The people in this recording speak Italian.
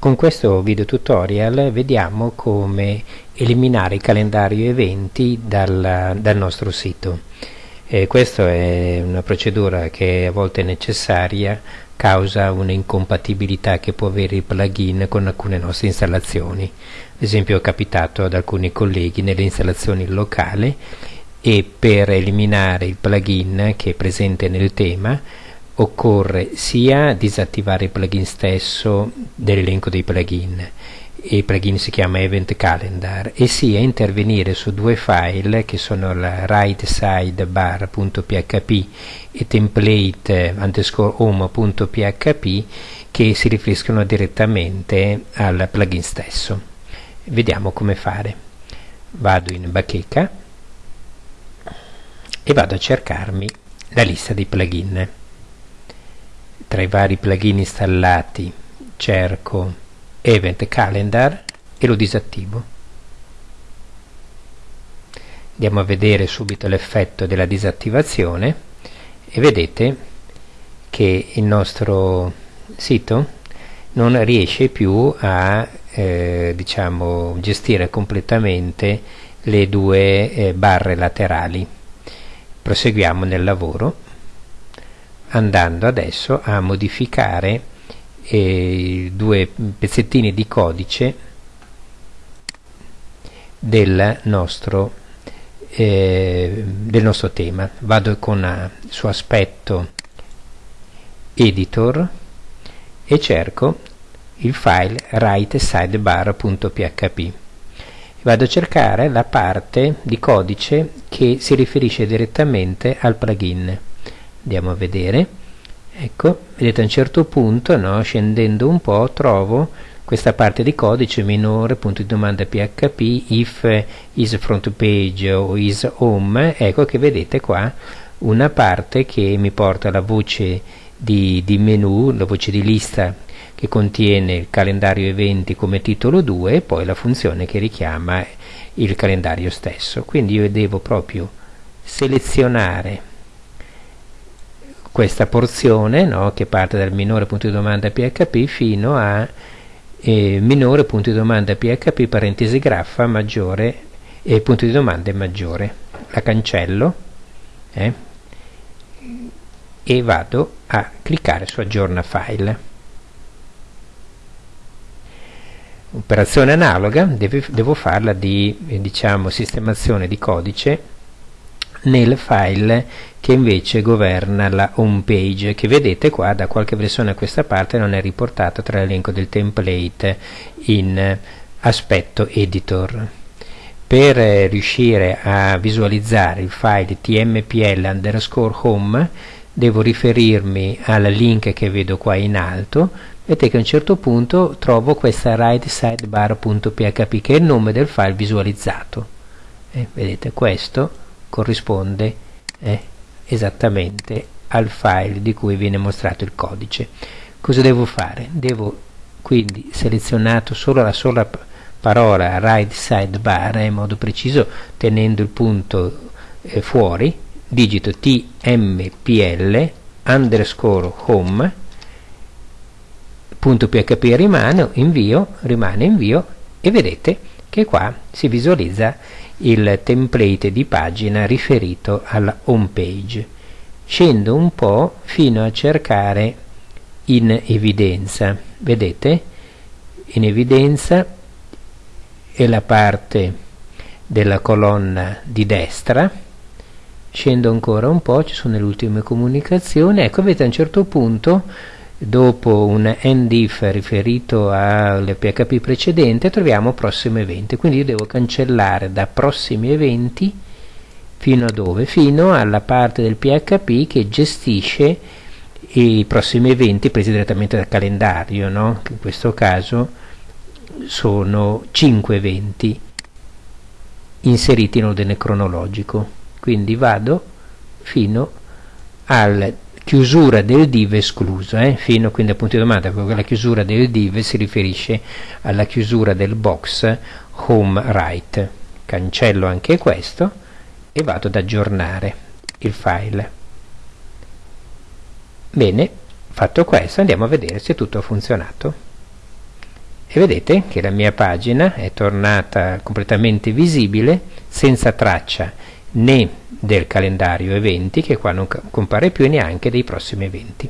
Con questo video tutorial vediamo come eliminare il calendario eventi dal, dal nostro sito. Eh, questa è una procedura che a volte è necessaria causa un'incompatibilità che può avere il plugin con alcune nostre installazioni. Ad esempio è capitato ad alcuni colleghi nelle installazioni locali e per eliminare il plugin che è presente nel tema occorre sia disattivare il plugin stesso dell'elenco dei plugin. Il plugin si chiama Event Calendar e sia intervenire su due file che sono la right side bar.php e template underscore home.php che si riferiscono direttamente al plugin stesso. Vediamo come fare. Vado in bacheca e vado a cercarmi la lista dei plugin tra i vari plugin installati cerco Event Calendar e lo disattivo. Andiamo a vedere subito l'effetto della disattivazione e vedete che il nostro sito non riesce più a eh, diciamo, gestire completamente le due eh, barre laterali. Proseguiamo nel lavoro andando adesso a modificare eh, due pezzettini di codice del nostro, eh, del nostro tema. Vado con uh, su aspetto editor e cerco il file write-sidebar.php vado a cercare la parte di codice che si riferisce direttamente al plugin andiamo a vedere. Ecco vedete a un certo punto no, scendendo un po' trovo questa parte di codice minore punto di domanda php if is front page o is home. Ecco che vedete qua una parte che mi porta alla voce di, di menu la voce di lista che contiene il calendario eventi come titolo 2 e poi la funzione che richiama il calendario stesso. Quindi io devo proprio selezionare questa porzione no, che parte dal minore punto di domanda PHP fino a eh, minore punto di domanda PHP parentesi graffa maggiore e eh, punto di domanda maggiore. La cancello eh, e vado a cliccare su aggiorna file. Operazione analoga deve, devo farla di eh, diciamo sistemazione di codice nel file che invece governa la home page che vedete qua da qualche versione a questa parte non è riportata tra l'elenco del template in aspetto editor. Per eh, riuscire a visualizzare il file tmpl underscore home devo riferirmi al link che vedo qua in alto. Vedete che a un certo punto trovo questa right sidebar.php che è il nome del file visualizzato. Eh, vedete questo corrisponde eh, esattamente al file di cui viene mostrato il codice. Cosa devo fare? Devo quindi selezionato solo la sola parola right sidebar eh, in modo preciso tenendo il punto eh, fuori, digito tmpl underscore home punto php rimane invio, rimane invio e vedete che qua si visualizza il template di pagina riferito alla home page. Scendo un po' fino a cercare in evidenza. Vedete? In evidenza è la parte della colonna di destra. Scendo ancora un po', ci sono le ultime comunicazioni. Ecco, vedete a un certo punto dopo un endif riferito al PHP precedente troviamo prossimo evento quindi io devo cancellare da prossimi eventi fino a dove? fino alla parte del PHP che gestisce i prossimi eventi presi direttamente dal calendario no? in questo caso sono 5 eventi inseriti in ordine cronologico quindi vado fino al chiusura del div escluso, eh? fino quindi al punto di domanda, perché la chiusura del div si riferisce alla chiusura del box home right. Cancello anche questo e vado ad aggiornare il file. Bene, fatto questo andiamo a vedere se tutto ha funzionato. e vedete che la mia pagina è tornata completamente visibile senza traccia né del calendario eventi che qua non compare più e neanche dei prossimi eventi